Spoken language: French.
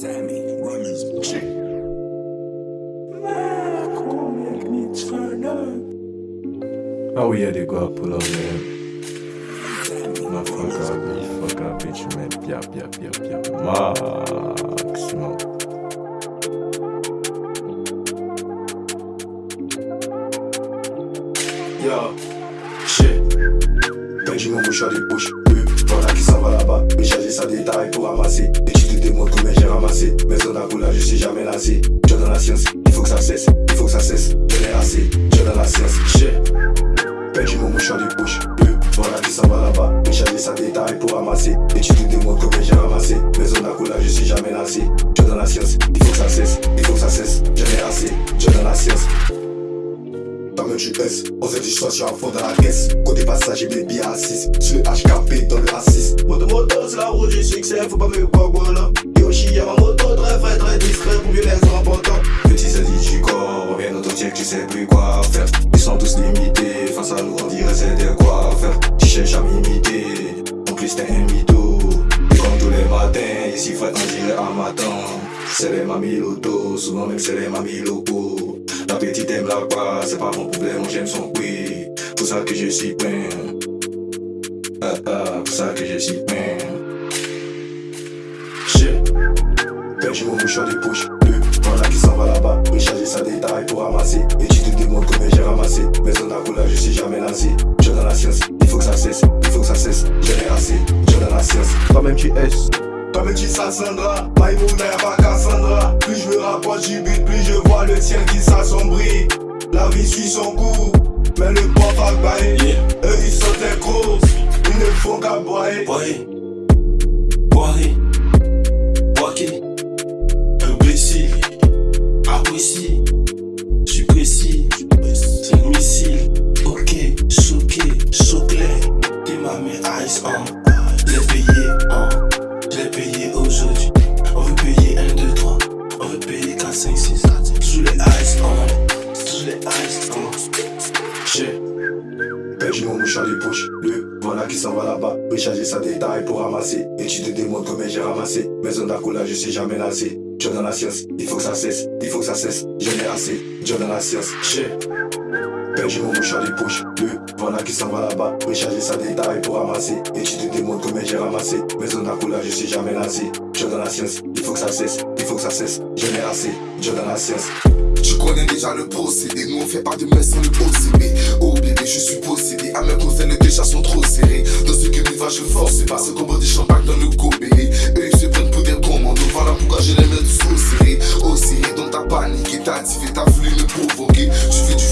Sammy, runners. Oh yeah, they go pull up, man. My fuck up, bitch, fuck up, bitch, man. Yap, yap, yap, yap. Maximum. Yo, shit. Perdu mon mouchoir des bouches. Voilà qui s'en va là-bas. Mais charger ça pour ramasser. Et tu te demandes combien j'ai. Mais on a coulage, je suis jamais lassé. Dieu dans la science, il faut que ça cesse. Il faut que ça cesse. Je l'ai assez. Dieu dans la science, shit. Perdu mon mouchoir des bouches. Euh, voilà qui s'en va là-bas. Charger ça détail pour ramasser. Et tu te demandes combien j'ai ramassé. Mais on a coulage, je suis jamais lassé. Dieu dans la science, il faut que ça cesse. Il faut que ça cesse. Je l'ai assez. Dieu dans la science. Toi-même tu S, on s'est dit je suis à fond dans la caisse Côté passager billets à 6 Sur le HKP dans le A6 Moto moto c'est la route du succès Faut pas me voir voilà Yoshi y'a ma moto très frais très discret Pour mieux les important Petits addicts du corps Reviens dans ton tiers tu sais plus quoi faire Ils sont tous limités Face à nous on dirait c'était quoi faire Tu cherches à m'imiter En plus t'es un mytho Et comme tous les matins Ici frère on dirait un matin C'est les mamies loto Souvent même c'est les mamies locaux la petite aime la quoi, c'est pas mon problème, j'aime son oui. Pour ça que je suis plein. Ah ah, pour ça que je suis plein. Perdu mon mouchoir des poches. Deux, voilà qui s'en va là-bas. Recharger sa détail pour ramasser. Et tu te demandes combien j'ai ramassé. Mais on a coulage, je suis jamais lancé. Je dans la science, il faut que ça cesse. Il faut que ça cesse. Je l'ai assez. Je dans la science. Toi-même tu S. Toi-même tu s'ascendras, Maïmouna pas Cassandra Plus je me rapproche du but, plus je vois le ciel qui s'assombrit La vie suit son cours, mais le port va bailler Eux ils sont des gros, ils ne font qu'à boire Boyer, boiré, Perdu mon mouchoir des le voilà qui s'en va là-bas. Recharger sa détail pour ramasser. Et tu te demandes combien j'ai ramassé. Mais on a coulage, je suis jamais lassé. Dieu dans la science, il faut que ça cesse, il faut que ça cesse. Je l'ai assez, Dieu dans la science, shit. Perdu mon mouchoir des le voilà qui s'en va là-bas. Recharger sa détail pour ramasser. Et tu te demandes combien j'ai ramassé. Mais on a coulage, je suis jamais lassé. Dieu dans la science, il faut que ça cesse, il faut que ça cesse. Je l'ai assez, Dieu dans la science. Connais déjà le procédé, nous on fait pas de messe sans le OCB Oh bébé je suis possédé, à mes conseils déjà sont trop serrés. Dans ce que va je force pas ce combo de champagne dans le gobé Eux ils se prennent pour des commandos, voilà pourquoi je les mets tous au serré serré, donc t'as paniqué, t'as activé, t'as voulu me provoquer. Tu du